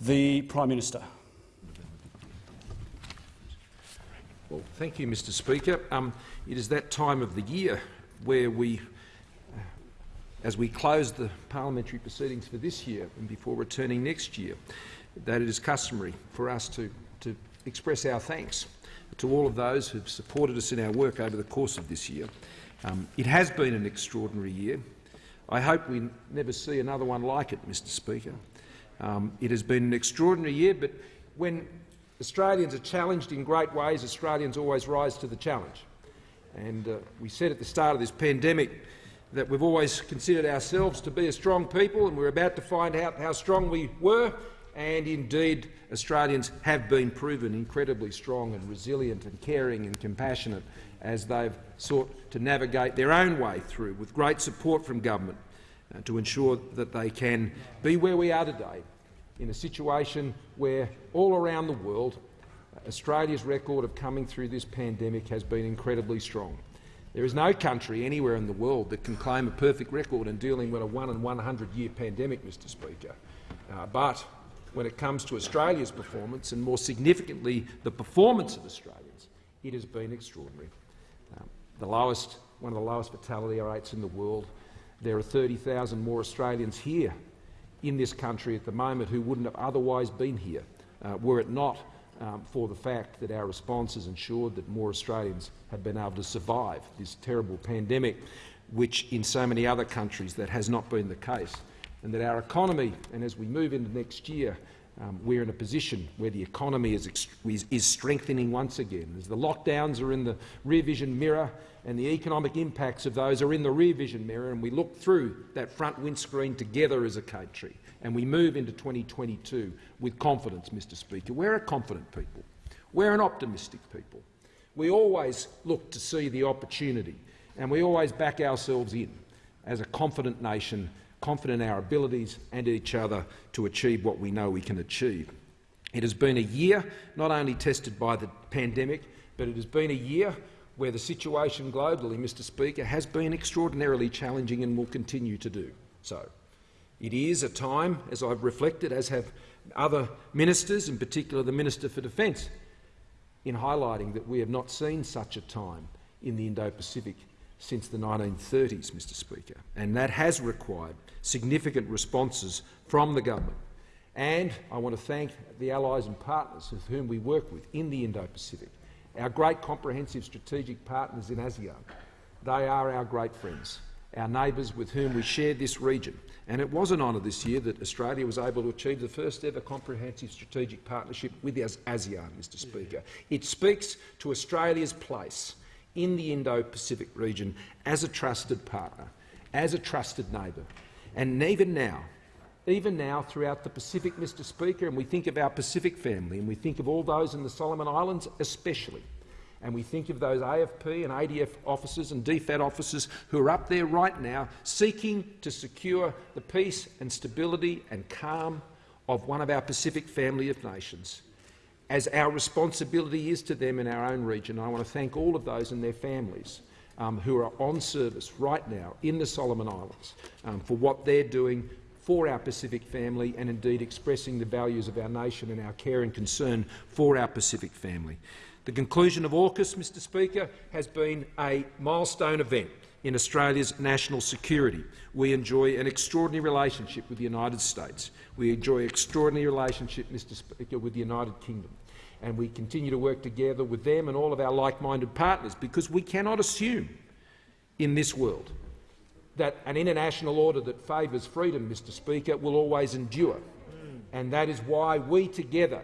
The Prime Minister. Well, thank you, Mr Speaker. Um, it is that time of the year where we, uh, as we close the parliamentary proceedings for this year and before returning next year, that it is customary for us to, to express our thanks to all of those who have supported us in our work over the course of this year. Um, it has been an extraordinary year. I hope we never see another one like it, Mr Speaker. Um, it has been an extraordinary year, but when Australians are challenged in great ways, Australians always rise to the challenge. And uh, we said at the start of this pandemic that we've always considered ourselves to be a strong people, and we're about to find out how strong we were. And indeed, Australians have been proven incredibly strong and resilient and caring and compassionate as they've sought to navigate their own way through, with great support from government, to ensure that they can be where we are today in a situation where all around the world Australia's record of coming through this pandemic has been incredibly strong. There is no country anywhere in the world that can claim a perfect record in dealing with a 1 in 100 year pandemic, Mr Speaker. Uh, but when it comes to Australia's performance, and more significantly the performance of Australians, it has been extraordinary. Um, the lowest, one of the lowest fatality rates in the world. There are 30,000 more Australians here in this country at the moment who wouldn't have otherwise been here uh, were it not um, for the fact that our response has ensured that more Australians have been able to survive this terrible pandemic, which in so many other countries that has not been the case, and that our economy, and as we move into next year, um, we're in a position where the economy is, is, is, strengthening once again. As the lockdowns are in the rear vision mirror and the economic impacts of those are in the rear vision mirror, and we look through that front windscreen together as a country, and we move into 2022 with confidence, Mr Speaker. We're a confident people. We're an optimistic people. We always look to see the opportunity, and we always back ourselves in as a confident nation confident in our abilities and each other to achieve what we know we can achieve. It has been a year not only tested by the pandemic, but it has been a year where the situation globally, Mr Speaker, has been extraordinarily challenging and will continue to do so. It is a time, as I've reflected, as have other ministers, in particular the Minister for Defence, in highlighting that we have not seen such a time in the Indo-Pacific since the 1930s, Mr Speaker, and that has required significant responses from the government. And I want to thank the allies and partners with whom we work with in the Indo-Pacific, our great comprehensive strategic partners in ASEAN. They are our great friends, our neighbours with whom we share this region. And it was an honour this year that Australia was able to achieve the first ever comprehensive strategic partnership with ASEAN, Mr Speaker. It speaks to Australia's place in the Indo-Pacific region as a trusted partner, as a trusted neighbour. And even now, even now throughout the Pacific, Mr Speaker, and we think of our Pacific family, and we think of all those in the Solomon Islands especially, and we think of those AFP and ADF officers and DFAT officers who are up there right now seeking to secure the peace and stability and calm of one of our Pacific family of nations as our responsibility is to them in our own region. I want to thank all of those and their families um, who are on service right now in the Solomon Islands um, for what they're doing for our Pacific family and indeed expressing the values of our nation and our care and concern for our Pacific family. The conclusion of AUKUS, Mr Speaker, has been a milestone event in Australia's national security. We enjoy an extraordinary relationship with the United States. We enjoy an extraordinary relationship, Mr Speaker, with the United Kingdom. And we continue to work together with them and all of our like-minded partners because we cannot assume in this world that an international order that favours freedom, Mr Speaker, will always endure. And that is why we together,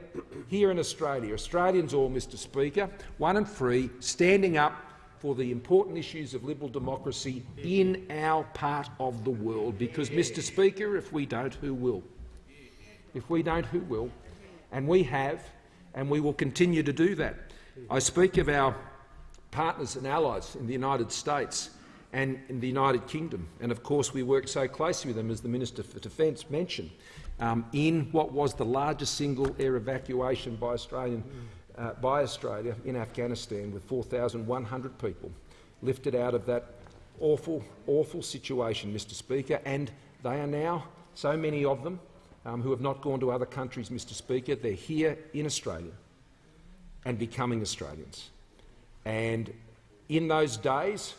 here in Australia, Australians all, Mr Speaker, one and free, standing up for the important issues of liberal democracy in our part of the world. Because, Mr Speaker, if we don't, who will? If we don't, who will? And we have, and we will continue to do that. I speak of our partners and allies in the United States and in the United Kingdom. And of course we work so closely with them, as the Minister for Defence mentioned, um, in what was the largest single air evacuation by Australian uh, by Australia in Afghanistan with 4,100 people lifted out of that awful, awful situation, Mr Speaker, and they are now, so many of them, um, who have not gone to other countries, Mr Speaker. They're here in Australia and becoming Australians. And in those days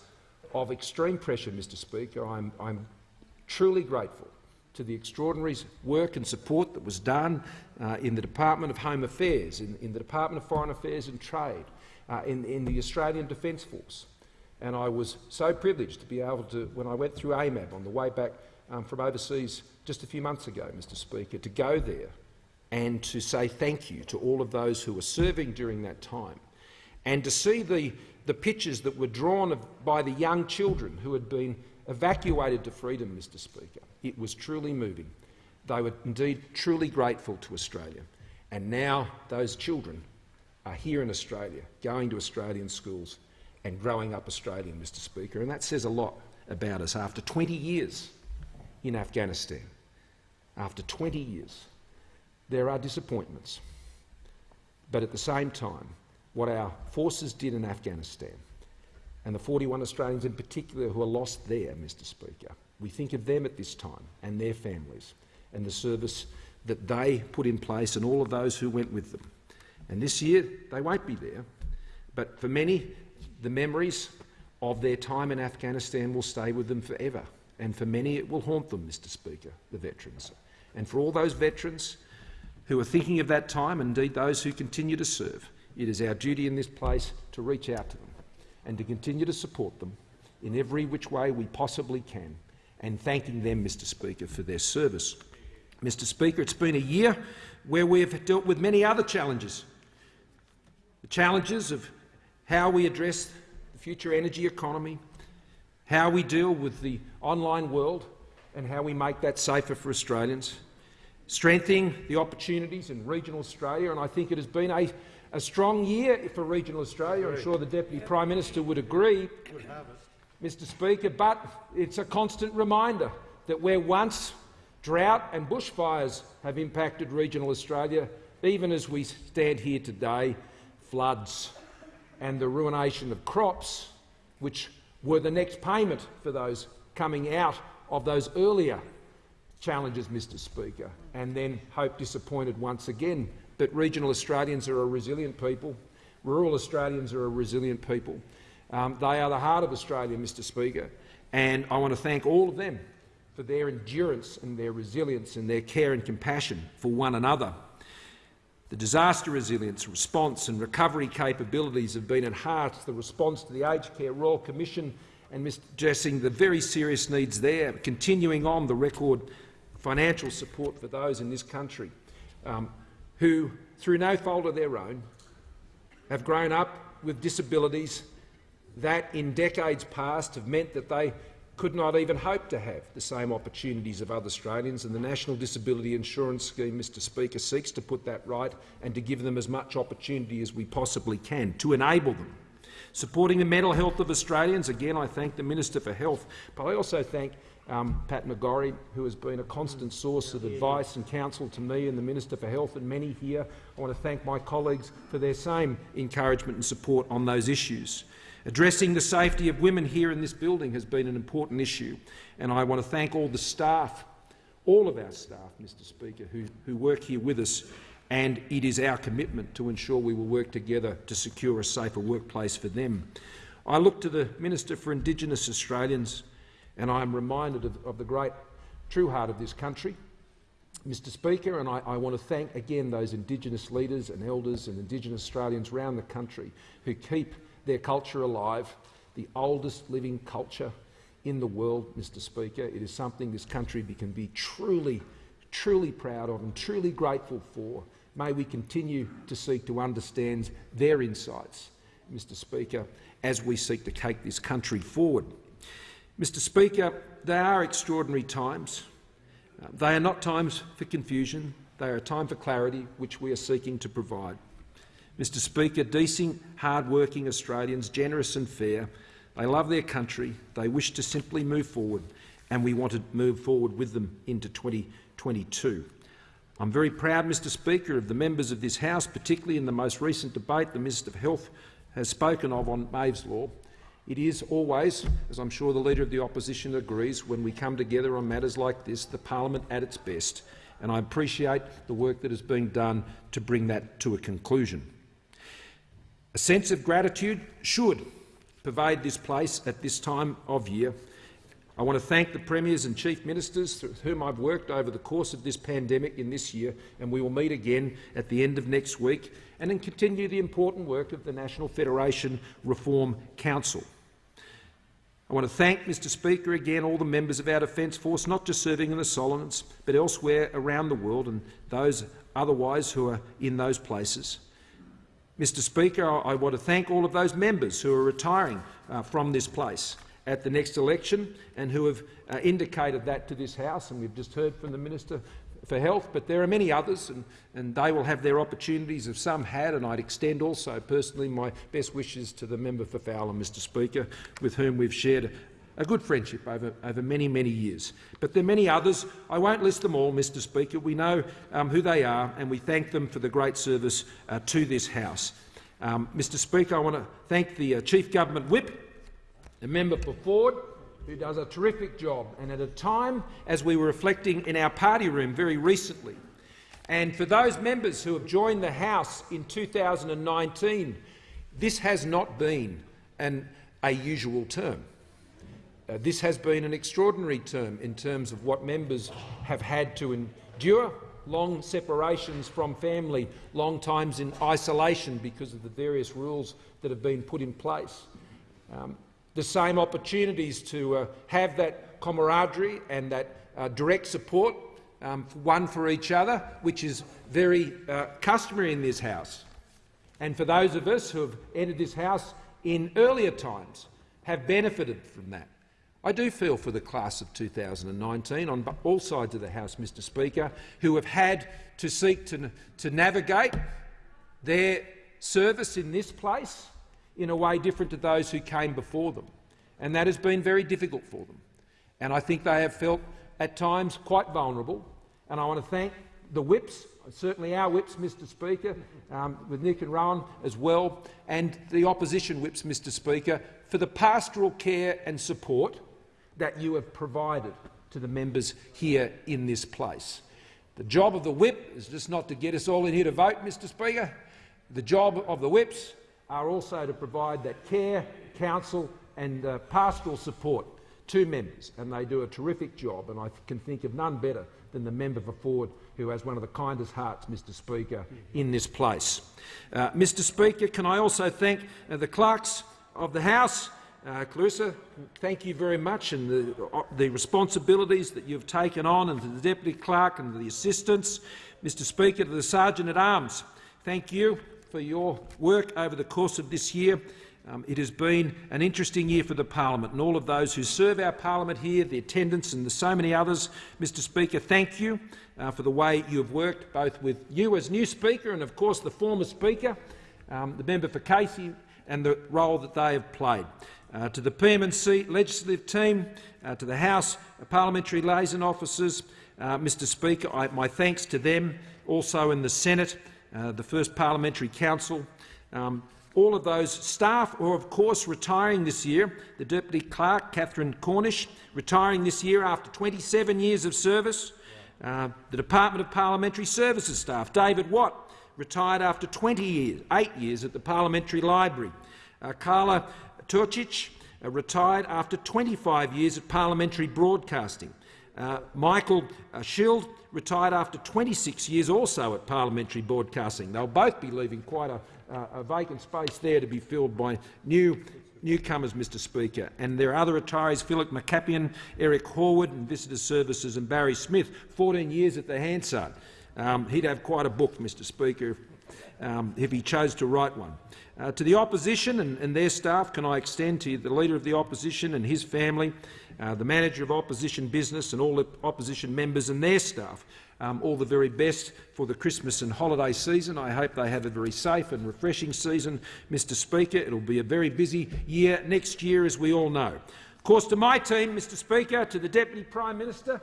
of extreme pressure, Mr Speaker, I'm, I'm truly grateful to the extraordinary work and support that was done uh, in the Department of Home Affairs, in, in, the Department of Foreign Affairs and Trade, uh, in, in, the Australian Defence Force. And I was so privileged to be able to, when I went through AMAB on the way back um, from overseas just a few months ago, Mr Speaker, to go there and to say thank you to all of those who were serving during that time, and to see the, the pictures that were drawn by the young children who had been evacuated to freedom, Mr Speaker. It was truly moving. They were indeed truly grateful to Australia. And now those children are here in Australia, going to Australian schools and growing up Australian, Mr Speaker. And that says a lot about us after 20 years in Afghanistan. After 20 years, there are disappointments. But at the same time, what our forces did in Afghanistan and the 41 Australians in particular who are lost there, Mr Speaker. We think of them at this time and their families and the service that they put in place and all of those who went with them. And this year they won't be there, but for many the memories of their time in Afghanistan will stay with them forever. And for many it will haunt them, Mr Speaker, the veterans. And for all those veterans who are thinking of that time, and indeed those who continue to serve, it is our duty in this place to reach out to them and to continue to support them in every which way we possibly can, and thanking them, Mr Speaker, for their service. Mr Speaker, it's been a year where we have dealt with many other challenges. The challenges of how we address the future energy economy, how we deal with the online world and how we make that safer for Australians, strengthening the opportunities in regional Australia, and I think it has been a a strong year for regional Australia. I'm sure the Deputy Prime Minister would agree, Mr Speaker, but it's a constant reminder that where once drought and bushfires have impacted regional Australia, even as we stand here today, floods and the ruination of crops, which were the next payment for those coming out of those earlier challenges, Mr Speaker, and then hope disappointed once again but regional Australians are a resilient people. Rural Australians are a resilient people. Um, they are the heart of Australia, Mr Speaker, and I want to thank all of them for their endurance and their resilience and their care and compassion for one another. The disaster resilience, response and recovery capabilities have been enhanced. The response to the Aged Care Royal Commission and addressing the very serious needs there, continuing on the record financial support for those in this country. Um, who, through no fault of their own, have grown up with disabilities that in decades past have meant that they could not even hope to have the same opportunities of other Australians, and the National Disability Insurance Scheme, Mr Speaker, seeks to put that right and to give them as much opportunity as we possibly can, to enable them. Supporting the mental health of Australians, again I thank the Minister for Health, but I also thank um, Pat McGorry, who has been a constant source of advice and counsel to me and the Minister for Health and many here. I want to thank my colleagues for their same encouragement and support on those issues. Addressing the safety of women here in this building has been an important issue, and I want to thank all the staff, all of our staff, Mr Speaker, who, who work here with us, and it is our commitment to ensure we will work together to secure a safer workplace for them. I look to the Minister for Indigenous Australians and I am reminded of, of the great true heart of this country. Mr Speaker, and I, I, want to thank again those Indigenous leaders and elders and Indigenous Australians around the country who keep their culture alive, the oldest living culture in the world, Mr Speaker. It is something this country can be truly, truly proud of and truly grateful for. May we continue to seek to understand their insights, Mr Speaker, as we seek to take this country forward. Mr Speaker, they are extraordinary times. Uh, they are not times for confusion. They are a time for clarity, which we are seeking to provide. Mr Speaker, decent, hard-working Australians, generous and fair, they love their country, they wish to simply move forward, and we want to move forward with them into 2022. I'm very proud, Mr Speaker, of the members of this House, particularly in the most recent debate the Minister of Health has spoken of on Maeve's Law, it is always, as I'm sure the Leader of the Opposition agrees, when we come together on matters like this, the parliament at its best. and I appreciate the work that has been done to bring that to a conclusion. A sense of gratitude should pervade this place at this time of year. I want to thank the Premiers and Chief Ministers with whom I've worked over the course of this pandemic in this year, and we will meet again at the end of next week and then continue the important work of the National Federation Reform Council. I want to thank, Mr Speaker, again all the members of our Defence Force, not just serving in the Solomons, but elsewhere around the world and those otherwise who are in those places. Mr Speaker, I want to thank all of those members who are retiring uh, from this place at the next election and who have uh, indicated that to this House, and we've just heard from the Minister for health, but there are many others, and, and they will have their opportunities if some had, and I'd extend also personally my best wishes to the member for Fowler, Mr Speaker, with whom we've shared a good friendship over, over many, many years. But there are many others. I won't list them all, Mr Speaker. We know um, who they are, and we thank them for the great service uh, to this House. Um, Mr Speaker, I want to thank the uh, Chief Government Whip, the member for Forde, who does a terrific job, and at a time as we were reflecting in our party room very recently. And for those members who have joined the House in 2019, this has not been an, a usual term. Uh, this has been an extraordinary term in terms of what members have had to endure, long separations from family, long times in isolation because of the various rules that have been put in place. Um, the same opportunities to uh, have that camaraderie and that uh, direct support, um, one for each other, which is very uh, customary in this House. And for those of us who have entered this House in earlier times, have benefited from that. I do feel for the class of 2019 on all sides of the House, Mr Speaker, who have had to seek to, to navigate their service in this place in a way different to those who came before them. And that has been very difficult for them. And I think they have felt at times quite vulnerable. And I want to thank the whips, certainly our whips, Mr Speaker, um, with Nick and Rowan as well, and the opposition whips, Mr Speaker, for the pastoral care and support that you have provided to the members here in this place. The job of the whip is just not to get us all in here to vote, Mr Speaker. The job of the whips are also to provide that care, counsel and uh, pastoral support to members, and they do a terrific job, and I can think of none better than the member for Forde, who has one of the kindest hearts, Mr Speaker, in this place. Uh, Mr Speaker, can I also thank uh, the clerks of the House, uh, Claressa, thank you very much, and the, uh, the responsibilities that you've taken on, and to the Deputy Clerk and the assistants. Mr Speaker, to the Sergeant-at-Arms, thank you for your work over the course of this year. Um, it has been an interesting year for the parliament and all of those who serve our parliament here, the attendants and the so many others. Mr Speaker, thank you uh, for the way you have worked, both with you as new Speaker and, of course, the former Speaker, um, the member for Casey, and the role that they have played. Uh, to the PM&C legislative team, uh, to the House parliamentary liaison officers, uh, Mr Speaker, I, my thanks to them, also in the Senate, uh, the first Parliamentary Counsel. Um, all of those staff are, of course, retiring this year. The Deputy Clerk, Catherine Cornish, retiring this year after 27 years of service. Uh, the Department of Parliamentary Services staff, David Watt, retired after 20 years, eight years at the Parliamentary Library. Uh, Carla Turcic, uh, retired after 25 years at Parliamentary Broadcasting. Uh, Michael uh, Schild retired after 26 years also at Parliamentary Broadcasting. They'll both be leaving quite a, uh, a vacant space there to be filled by new newcomers, Mr Speaker. And there are other retirees, Philip McCapian, Eric Horwood and Visitor Services and Barry Smith, 14 years at the Hansard. Um, he'd have quite a book, Mr Speaker, if, um, if he chose to write one. Uh, to the opposition and, and, their staff, can I extend to the Leader of the Opposition and his family, uh, the Manager of Opposition Business and all the opposition members and their staff, um, all the very best for the Christmas and holiday season. I hope they have a very safe and refreshing season, Mr Speaker. It will be a very busy year next year, as we all know. Of course, to my team, Mr Speaker, to the Deputy Prime Minister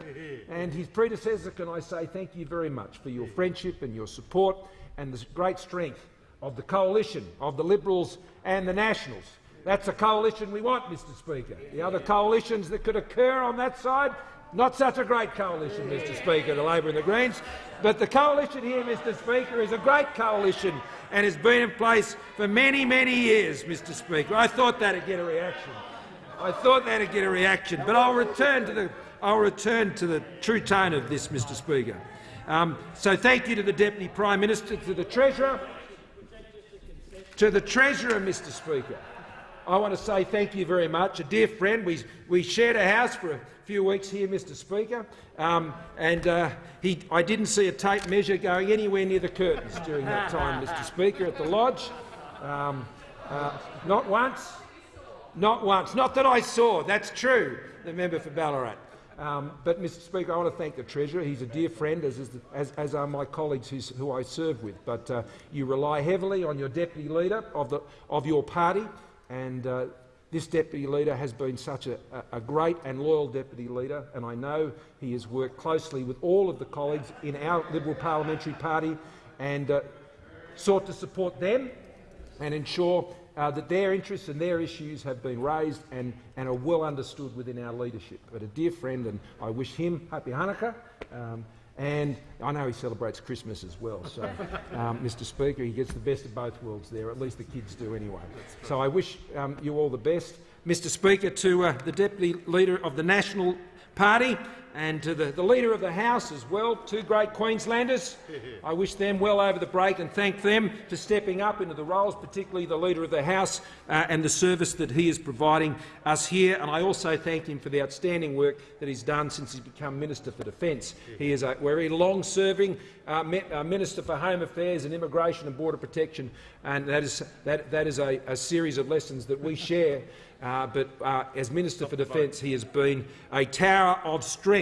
and his predecessor, can I say thank you very much for your friendship and your support and the great strength of the coalition of the Liberals and the Nationals. That's a coalition we want, Mr Speaker. The other coalitions that could occur on that side, Not such a great coalition, Mr Speaker, the Labor and the Greens, but the coalition here, Mr Speaker, is a great coalition and has been in place for many, many years, Mr Speaker. I thought that'd get a reaction. I thought that'd get a reaction, but I'll return to the, I'll return to the true tone of this, Mr Speaker. Um, so thank you to the Deputy Prime Minister, to the Treasurer, to the Treasurer, Mr Speaker. I want to say thank you very much. A dear friend, we, we shared a house for a few weeks here, Mr Speaker, um, and uh, he, I didn't see a tape measure going anywhere near the curtains during that time, Mr Speaker, at the Lodge. Um, uh, not once. Not once. Not that I saw. That's true, the member for Ballarat. Um, but, Mr Speaker, I want to thank the Treasurer. He's a dear friend, as, as, as are my colleagues who I serve with. But uh, you rely heavily on your Deputy Leader of, the, of your party, and uh, this Deputy Leader has been such a, a, great and loyal Deputy Leader, and I know he has worked closely with all of the colleagues in our Liberal Parliamentary Party and uh, sought to support them and ensure uh, that their interests and their issues have been raised and, and are well understood within our leadership. But a dear friend, and I wish him happy Hanukkah. Um, and I know he celebrates Christmas as well. So, um, Mr. Speaker, he gets the best of both worlds there. At least the kids do anyway. So I wish um, you all the best. Mr. Speaker, to uh, the Deputy Leader of the National Party, and to the, the Leader of the House as well, two great Queenslanders. I wish them well over the break and thank them for stepping up into the roles, particularly the Leader of the House uh, and the service that he is providing us here. And I also thank him for the outstanding work that he's done since he's become Minister for Defence. He is a very long-serving uh, uh, Minister for Home Affairs and Immigration and Border Protection, and that is, that, that is a, a series of lessons that we share uh, but uh, as Minister for Defence, he has been a tower of strength.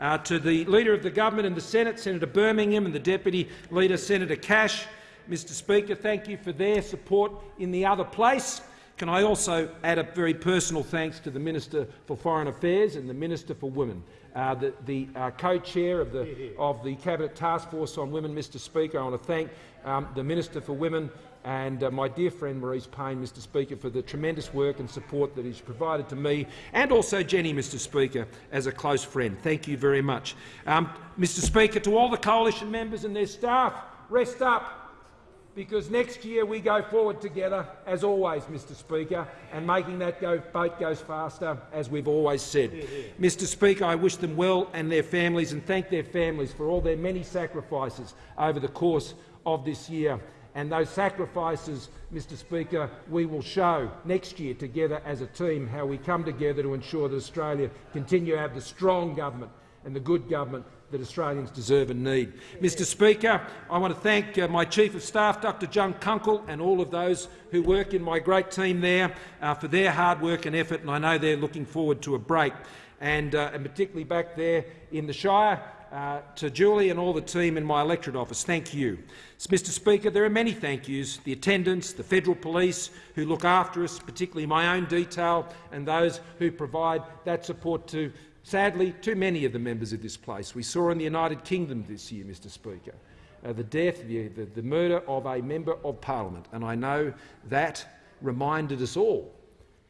Uh, to the Leader of the Government in the Senate, Senator Birmingham, and the Deputy Leader, Senator Cash, Mr Speaker, thank you for their support in the other place. Can I also add a very personal thanks to the Minister for Foreign Affairs and the Minister for Women, uh, the, the uh, co-chair of the, of the Cabinet Task Force on Women, Mr Speaker. I want to thank um, the Minister for Women and uh, my dear friend Marise Payne, Mr Speaker, for the tremendous work and support that he's provided to me, and also Jenny, Mr Speaker, as a close friend. Thank you very much. Um, Mr Speaker, to all the coalition members and their staff, rest up, because next year we go forward together, as always, Mr Speaker, and making that go, boat goes faster, as we've always said. Yeah, yeah. Mr Speaker, I wish them well and their families and thank their families for all their many sacrifices over the course of this year and those sacrifices, Mr Speaker, we will show next year together as a team how we come together to ensure that Australia continue to have the strong government and the good government that Australians deserve and need. Mr Speaker, I want to thank uh, my Chief of Staff, Dr John Kunkel, and all of those who work in my great team there uh, for their hard work and effort, and I know they're looking forward to a break. And, uh, and particularly back there in the Shire, uh, to Julie and all the team in my electorate office, thank you. Mr Speaker, there are many thank yous, the attendants, the federal police who look after us, particularly my own detail, and those who provide that support to, sadly, too many of the members of this place. We saw in the United Kingdom this year, Mr Speaker, uh, the death, the, the, the murder of a member of parliament, and I know that reminded us all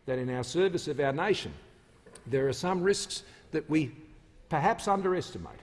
that in our service of our nation there are some risks that we perhaps underestimate.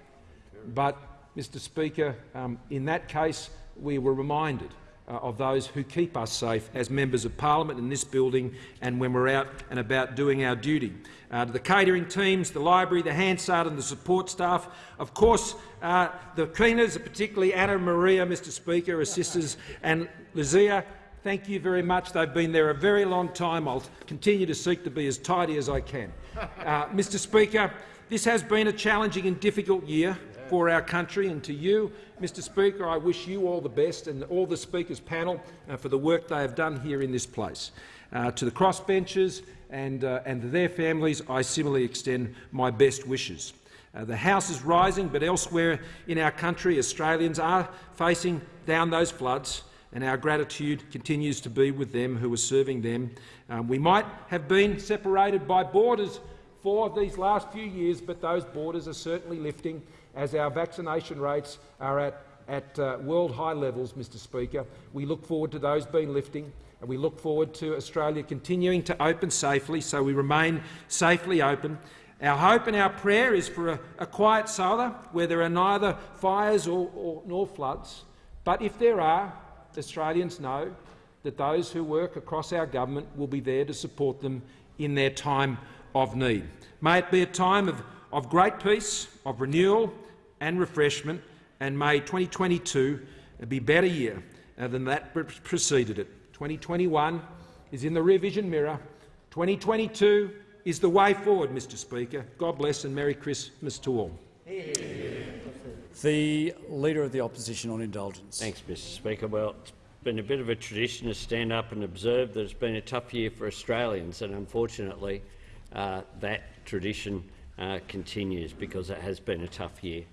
But, Mr Speaker, um, in that case, we were reminded uh, of those who keep us safe as members of parliament in this building and when we're out and about doing our duty. Uh, to the catering teams, the library, the Hansard and the support staff, of course uh, the cleaners, particularly Anna Maria, Mr Speaker, her sisters and Lizia, thank you very much. They've been there a very long time. I'll continue to seek to be as tidy as I can. Uh, Mr Speaker, this has been a challenging and difficult year for our country. And to you, Mr Speaker, I wish you all the best and all the Speakers panel uh, for the work they have done here in this place. Uh, to the crossbenchers and, uh, and their families, I similarly extend my best wishes. Uh, the House is rising, but elsewhere in our country, Australians are facing down those floods, and our gratitude continues to be with them who are serving them. Um, we might have been separated by borders for these last few years, but those borders are certainly lifting, as our vaccination rates are at, at uh, world high levels, Mr Speaker. We look forward to those being lifting, and we look forward to Australia continuing to open safely, so we remain safely open. Our hope and our prayer is for a, a quiet Sala where there are neither fires or, or, nor floods. But if there are, Australians know that those who work across our government will be there to support them in their time of need. May it be a time of, of great peace, of renewal and refreshment, and may 2022 be a better year than that preceded it. 2021 is in the rear vision mirror. 2022 is the way forward, Mr Speaker. God bless and Merry Christmas to all. The Leader of the Opposition on indulgence. Thanks, Mr Speaker. Well, it's been a bit of a tradition to stand up and observe that it's been a tough year for Australians, and unfortunately uh, that tradition uh, continues because it has been a tough year.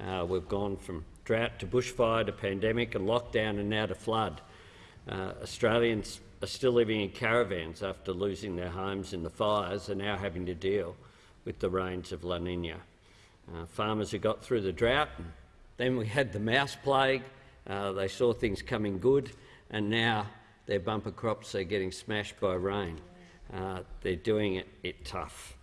Uh, we've gone from drought to bushfire to pandemic and lockdown and now to flood. Uh, Australians are still living in caravans after losing their homes in the fires and now having to deal with the rains of La Nina. Uh, farmers who got through the drought, then we had the mouse plague, uh, they saw things coming good, and now their bumper crops are getting smashed by rain. Uh, they're doing it, it, tough.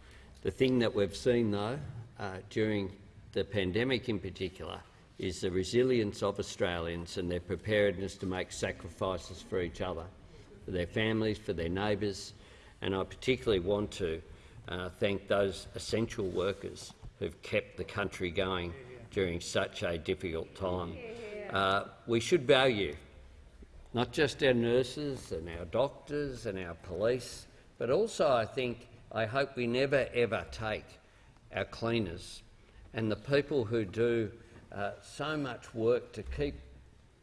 The thing that we've seen, though, uh, during the pandemic in particular, is the resilience of Australians and their preparedness to make sacrifices for each other for their families, for their neighbours, and I particularly want to uh, thank those essential workers who've kept the country going during such a difficult time. Uh, we should value not just our nurses and our doctors and our police, but also I think, I hope we never ever take our cleaners and the people who do uh, so much work to keep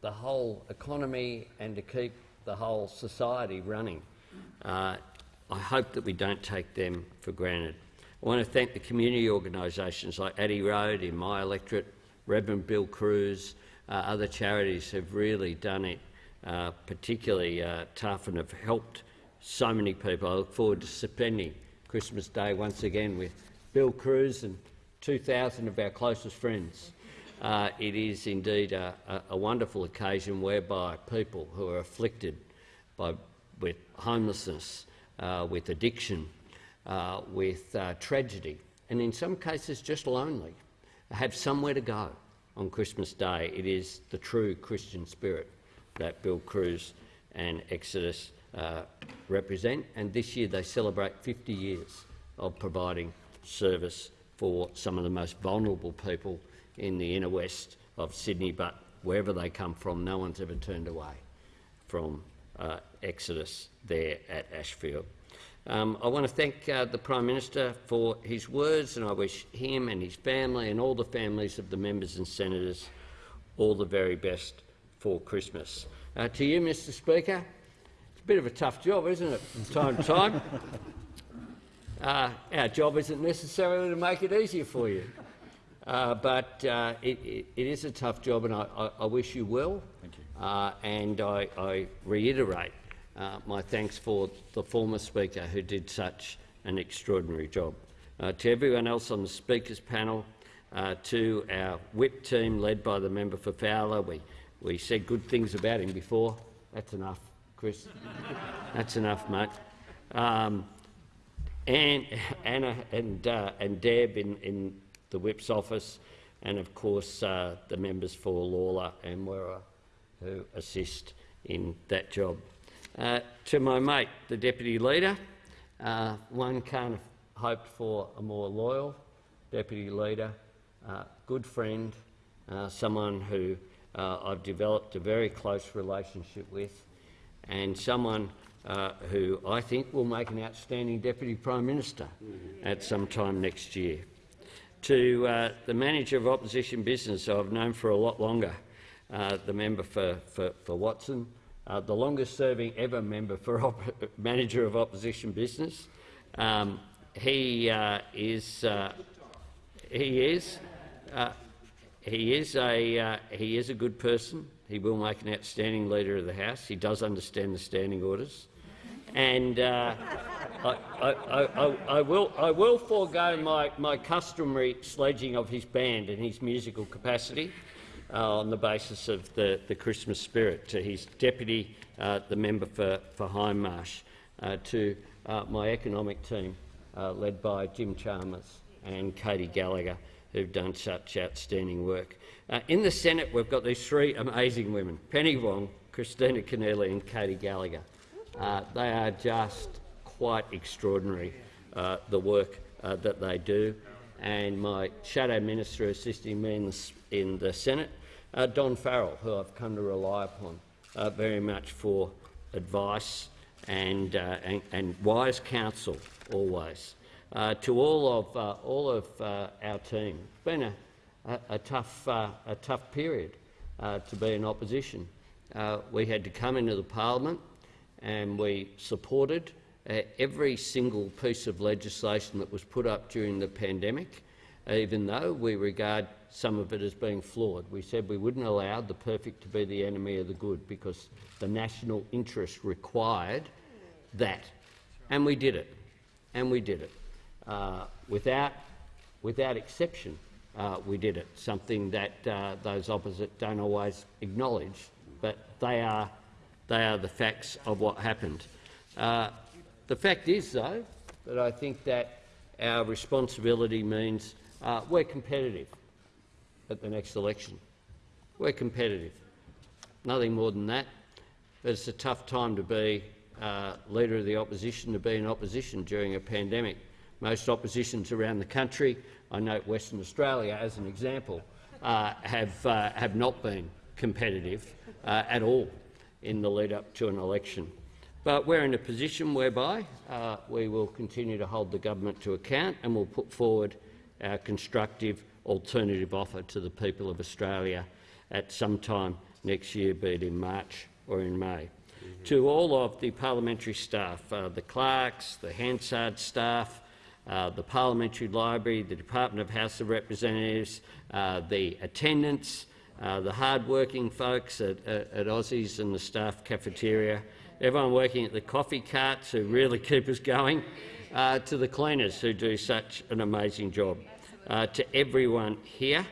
the whole economy and to keep the whole society running. Uh, I hope that we don't take them for granted. I want to thank the community organisations like Addi Road in my electorate, Reverend Bill Crews, uh, other charities have really done it uh, particularly uh, tough and have helped so many people. I look forward to spending Christmas Day once again with Bill Crews and 2,000 of our closest friends. Uh, it is indeed a, a, wonderful occasion whereby people who are afflicted by, with homelessness, uh, with addiction, uh, with uh, tragedy, and in some cases just lonely, have somewhere to go on Christmas Day. It is the true Christian spirit that Bill Crews and Exodus uh, represent, and this year they celebrate 50 years of providing service for some of the most vulnerable people in the inner west of Sydney, but wherever they come from, no one's ever turned away from uh, Exodus there at Ashfield. Um, I want to thank uh, the Prime Minister for his words, and I wish him and his family and all the families of the members and senators all the very best for Christmas. Uh, to you, Mr Speaker, it's a bit of a tough job, isn't it, from time to time? Uh, our job isn't necessarily to make it easier for you. Uh, but uh, it, it, it is a tough job, and I, I, I wish you well. Thank You. Uh, and I, I reiterate uh, my thanks for the former Speaker who did such an extraordinary job. Uh, to everyone else on the Speaker's panel, uh, to our whip team led by the member for Fowler, we, we said good things about him before. That's enough, Chris. That's enough, mate. Um, and Anna and, and Deb in, in the Whip's office, and of course uh, the members for Lalor and Wirra who assist in that job. Uh, to my mate, the Deputy Leader, uh, one can't have hoped for a more loyal Deputy Leader, uh, good friend, uh, someone who uh, I've developed a very close relationship with, and someone who I think will make an outstanding Deputy Prime Minister at some time next year to uh, the manager of opposition business I've known for a lot longer, uh, the member for, for, for Watson, uh, the longest serving ever member for manager of opposition business. Um, he uh, is uh, he is uh, he is a he is a good person. He will make an outstanding leader of the House. He does understand the standing orders, and I, I, I, I, will, I will forego my, my customary sledging of his band and his musical capacity uh, on the basis of the, the Christmas spirit to his deputy, uh, the member for, for Hindmarsh, uh, to uh, my economic team, uh, led by Jim Chalmers and Katy Gallagher, who've done such outstanding work. Uh, in the Senate, we've got these three amazing women, Penny Wong, Kristina Keneally and Katy Gallagher. Uh, they are just quite extraordinary, uh, the work uh, that they do. And my shadow minister assisting me in the, in the Senate, uh, Don Farrell, who I've come to rely upon uh, very much for advice and, and, and wise counsel always. To all of, all of our team, it's been a, a, a tough, a tough period to be in opposition. We had to come into the parliament and we supported uh, every single piece of legislation that was put up during the pandemic, even though we regard some of it as being flawed. We said we wouldn't allow the perfect to be the enemy of the good because the national interest required that. And we did it. And we did it. Uh, without, without exception, uh, we did it, something that uh, those opposite don't always acknowledge, but they are, they are the facts of what happened. Uh, the fact is, though, that I think that our responsibility means uh, we're competitive at the next election. We're competitive. Nothing more than that. But it's a tough time to be uh, leader of the opposition, to be in opposition during a pandemic. Most oppositions around the country, I note Western Australia as an example, uh, have, uh, have not been competitive uh, at all in the lead up to an election. But we're in a position whereby uh, we will continue to hold the government to account and we'll put forward our constructive alternative offer to the people of Australia at some time next year, be it in March or in May. To all of the parliamentary staff, uh, the clerks, the Hansard staff, uh, the Parliamentary Library, the Department of House of Representatives, uh, the attendants, uh, the hard-working folks at, at, at Aussies and the staff cafeteria, everyone working at the coffee carts who really keep us going, uh, to the cleaners who do such an amazing job. Uh, to everyone here,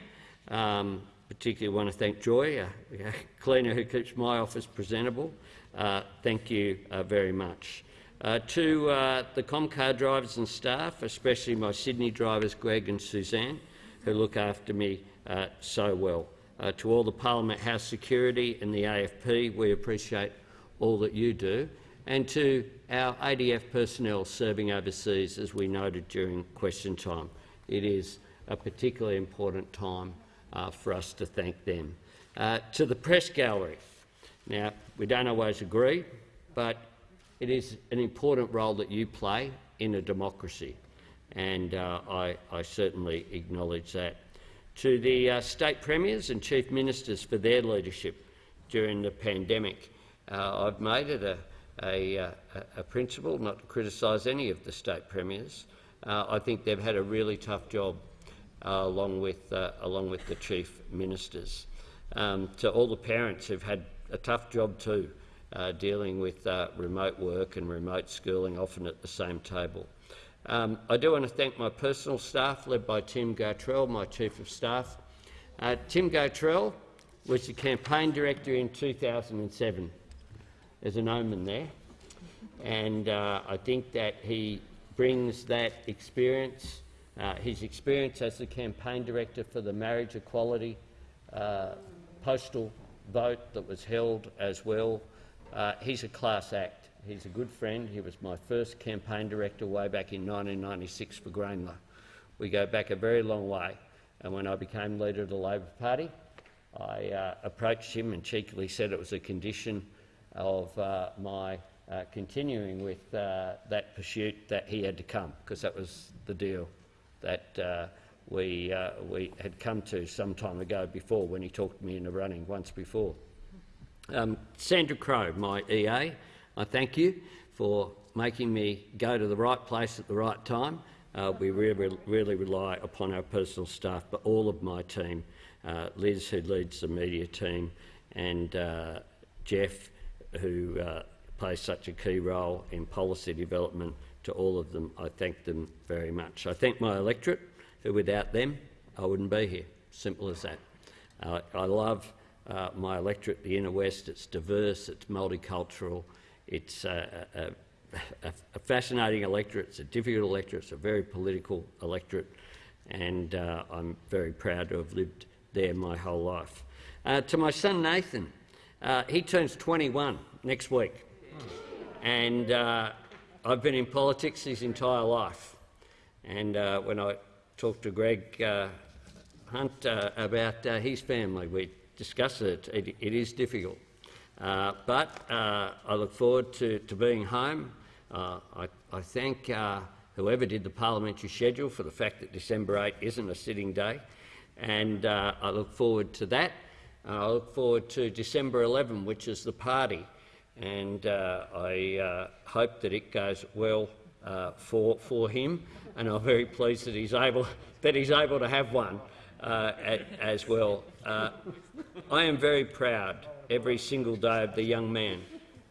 um, particularly want to thank Joy, a, a cleaner who keeps my office presentable. Uh, thank you uh, very much. To the Comcar drivers and staff, especially my Sydney drivers Greg and Suzanne, who look after me so well. Uh, to all the Parliament House security and the AFP, we appreciate all that you do. And to our ADF personnel serving overseas, as we noted during question time, it is a particularly important time uh, for us to thank them. Uh, to the press gallery, now we don't always agree, but it is an important role that you play in a democracy, and uh, I, I, certainly acknowledge that. To the uh, state premiers and chief ministers for their leadership during the pandemic, uh, I've made it a, a, uh, a, principle not to criticise any of the state premiers. Uh, I think they've had a really tough job uh, along, with, along with the chief ministers. Um, to all the parents who've had a tough job too, uh, dealing with uh, remote work and remote schooling, often at the same table. Um, I do want to thank my personal staff, led by Tim Gartrell, my Chief of Staff. Uh, Tim Gartrell was the campaign director in 2007. There's an omen there. And uh, I think that he brings that experience, uh, his experience as the campaign director for the marriage equality uh, postal vote that was held as well, uh, he's a class act. He's a good friend. He was my first campaign director way back in 1996 for Grayndler. We go back a very long way. And when I became leader of the Labor Party, I uh, approached him and cheekily said it was a condition of uh, my uh, continuing with uh, that pursuit that he had to come, because that was the deal that uh, we, uh, we had come to some time ago before when he talked me into running once before. Um, Sandra Crow, my EA, I thank you for making me go to the right place at the right time. Uh, we really, really rely upon our personal staff, but all of my team, uh, Liz, who leads the media team, and uh, Jeff, who uh, plays such a key role in policy development, to all of them, I thank them very much. I thank my electorate, who without them, I wouldn't be here. Simple as that. Uh, I love uh, my electorate, the inner west. It's diverse, it's multicultural, it's uh, uh, a, a fascinating electorate. It's a difficult electorate. It's a very political electorate, and uh, I'm very proud to have lived there my whole life. Uh, to my son Nathan, uh, he turns 21 next week, and uh, I've been in politics his entire life. And uh, when I talked to Greg uh, Hunt about his family, we discussed it. It, it is difficult. Uh, but uh, I look forward to, to being home. Uh, I, I thank uh, whoever did the parliamentary schedule for the fact that December 8 isn't a sitting day, and uh, I look forward to that. I look forward to December 11, which is the party, and I hope that it goes well for, for him, and I'm very pleased that he's able, that he's able to have one as well. I am very proud every single day of the young man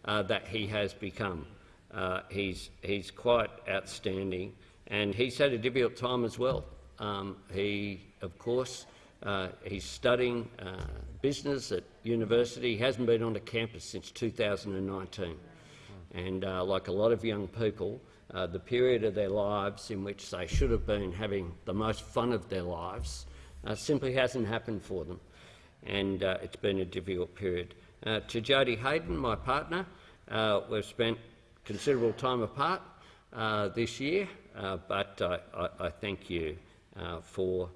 uh, that he has become. Uh, he's, he's quite outstanding, and he's had a difficult time as well. Um, he, of course, uh, he's studying uh, business at university. He hasn't been on a campus since 2019. And uh, like a lot of young people, uh, the period of their lives in which they should have been having the most fun of their lives simply hasn't happened for them. And uh, it's been a difficult period. Uh, to Jodie Haydon, my partner, uh, we've spent considerable time apart uh, this year, uh, but I, I, thank you for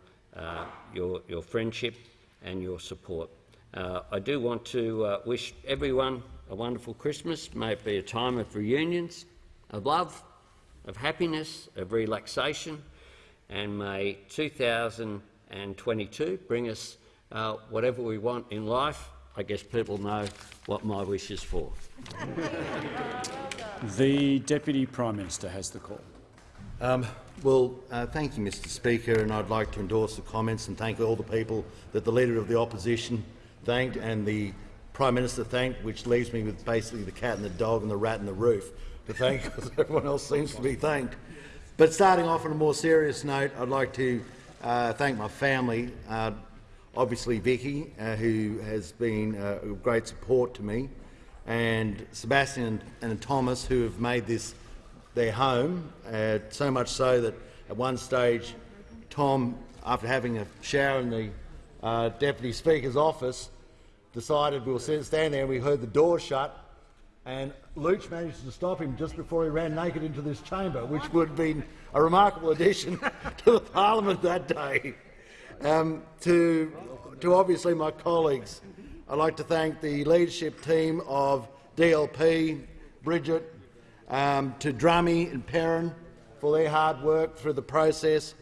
your, your friendship and your support. I do want to wish everyone a wonderful Christmas. May it be a time of reunions, of love, of happiness, of relaxation, and may 2022 bring us uh, whatever we want in life. I guess people know what my wish is for. The Deputy Prime Minister has the call. Um, well, uh, thank you, Mr Speaker, and I'd like to endorse the comments and thank all the people that the Leader of the Opposition thanked and the Prime Minister thanked, which leaves me with basically the cat and the dog and the rat and the roof to thank because everyone else seems to be thanked. But starting off on a more serious note, I'd like to uh, thank my family, uh, obviously Vikki, uh, who has been uh, a great support to me, and Sebastian and, Thomas, who have made this their home, uh, so much so that at one stage, Tom, after having a shower in the uh, Deputy Speaker's office, decided we were standing there and we heard the door shut and Luch managed to stop him just before he ran naked into this chamber, which would have been a remarkable addition to the parliament that day. Um, to, to obviously my colleagues, I'd like to thank the leadership team of DLP, Bridget, um, to Drummy and Perin for their hard work through the process.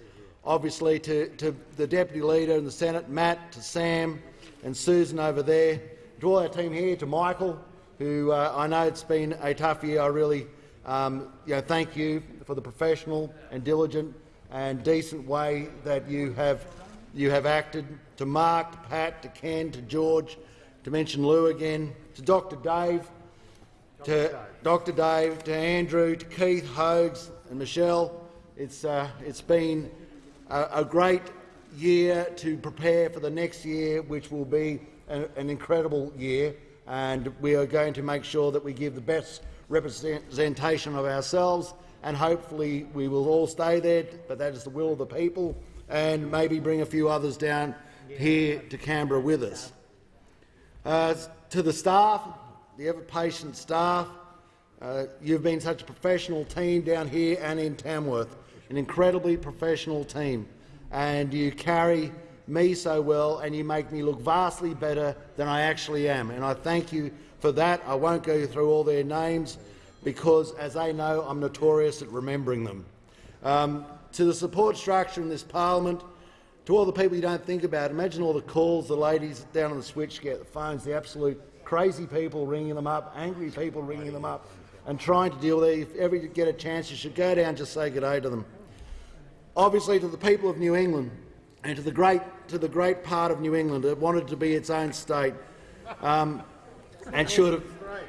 Obviously to, to the Deputy Leader in the Senate, Matt, to Sam and Susan over there, to all our team here, to Michael, who uh, I know it's been a tough year. I really um, you know, thank you for the professional and diligent and decent way that you have, you have acted. To Mark, to Pat, to Ken, to George, to mention Lou again, to Dr Dave, to Dr Dave, to Andrew, to Keith, Hogs and Michelle. It's, uh, it's been a, a great year to prepare for the next year, which will be a, an incredible year, and we are going to make sure that we give the best representation of ourselves, and hopefully we will all stay there, but that is the will of the people, and maybe bring a few others down here to Canberra with us. Uh, to the staff, the ever-patient staff, uh, you've been such a professional team down here and in Tamworth, an incredibly professional team, and you carry me so well and you make me look vastly better than I actually am. And I thank you for that. I won't go through all their names because, as they know, I'm notorious at remembering them. Um, to the support structure in this parliament, to all the people you don't think about, imagine all the calls the ladies down on the switch get, the phones, the absolute crazy people ringing them up, angry people ringing them up, and trying to deal with it. If ever you get a chance, you should go down and just say good day to them. Obviously, to the people of New England and to the great, to the great part of New England that wanted to be its own state, um, and should have,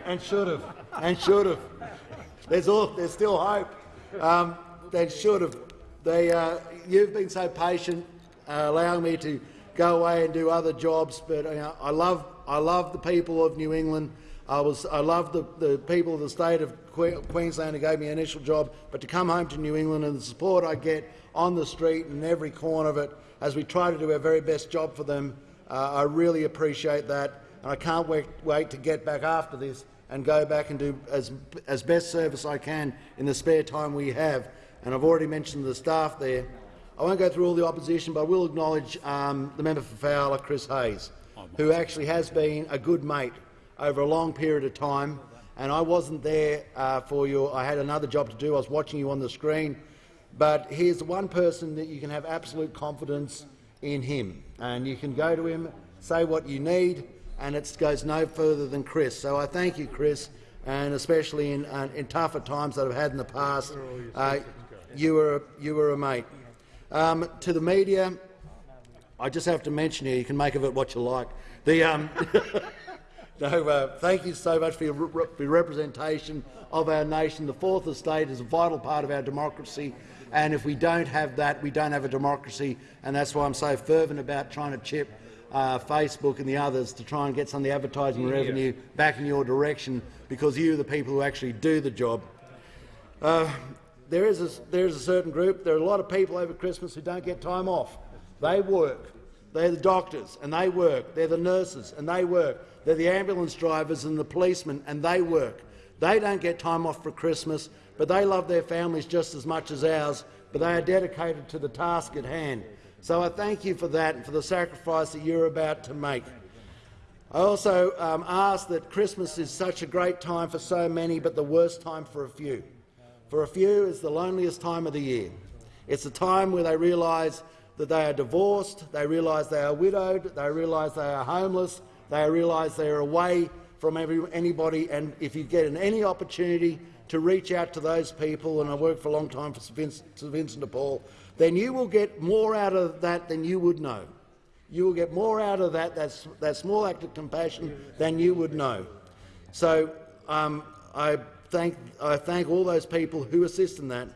and should have, and should have. There's, all, there's still hope. Um, they should have. They, uh, you've been so patient, uh, allowing me to go away and do other jobs. But you know, I love, I love the people of New England. I was I love the, the people of the state of Queensland who gave me an initial job, but to come home to New England and the support I get on the street and in every corner of it as we try to do our very best job for them, uh, I really appreciate that, and I can't wait, wait to get back after this and go back and do as as best service I can in the spare time we have. And I've already mentioned the staff there. I won't go through all the opposition, but I will acknowledge um, the member for Fowler, Chris Hayes, who actually has been a good mate over a long period of time. And I wasn't there uh, for you. I had another job to do. I was watching you on the screen. But he's the one person that you can have absolute confidence in him. And you can go to him, say what you need, and it goes no further than Chris. So I thank you, Chris, and especially in, uh, in tougher times that I've had in the past, uh, you, were, you were a mate. Um, to the media, I just have to mention here, you can make of it what you like. The, um, no, uh, thank you so much for your, re- for your representation of our nation. The fourth estate is a vital part of our democracy, and if we don't have that, we don't have a democracy, and that's why I'm so fervent about trying to chip uh, Facebook and the others to try and get some of the advertising revenue back in your direction, because you are the people who actually do the job. Uh, there is a, there is a certain group. There are a lot of people over Christmas who don't get time off. They work. They're the doctors and they work. They're the nurses and they work. They're the ambulance drivers and the policemen and they work. They don't get time off for Christmas, but they love their families just as much as ours. But they are dedicated to the task at hand. So I thank you for that and for the sacrifice that you're about to make. I also um, ask that Christmas is such a great time for so many, but the worst time for a few. For a few, it's the loneliest time of the year. It's a time where they realise that they are divorced, they realise they are widowed, they realise they are homeless, they realise they are away from every, anybody, and if you get any opportunity to reach out to those people, and I worked for a long time for St Vincent, St Vincent de Paul, then you will get more out of that than you would know. You will get more out of that, that, that small act of compassion, than you would know. So um, I, thank, I thank all those people who assist in that.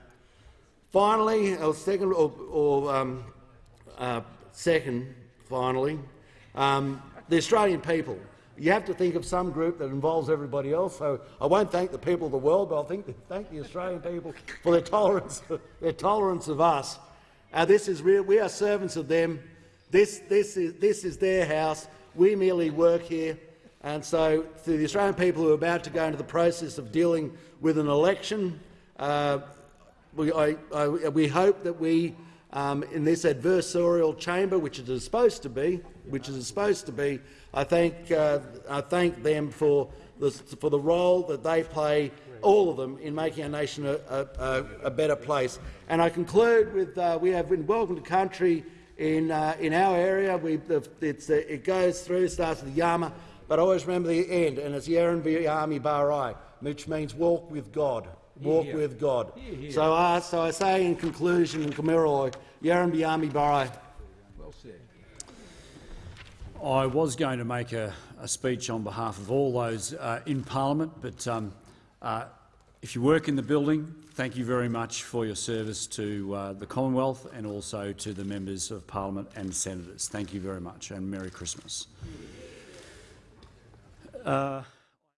Finally, or second, or, or um, uh, second, finally, um, the Australian people. You have to think of some group that involves everybody else. So I won't thank the people of the world, but I'll think, thank the Australian people for their tolerance, their tolerance of us. Uh, this is real. We are servants of them. This, this, is, this is their house. We merely work here. And so, to the Australian people who are about to go into the process of dealing with an election, uh, we, I, I, we hope that we, um, in this adversarial chamber, which it is supposed to be, which it is supposed to be, I thank, uh, I thank them for the, for the role that they play, all of them, in making our nation a, a, a better place. And I conclude with uh, we have been welcome to country in, uh, in our area. We, it goes through, starts with Yama, but I always remember the end, and it's Yaran Yami Barai, which means walk with God. Walk Here. with God. Here. So, I, so I say in conclusion, in Kamiroy, Yaran Yami Barai. Well said. I was going to make a, a speech on behalf of all those uh, in Parliament, but um, uh, if you work in the building, thank you very much for your service to uh, the Commonwealth and also to the members of Parliament and senators. Thank you very much, and Merry Christmas. Uh,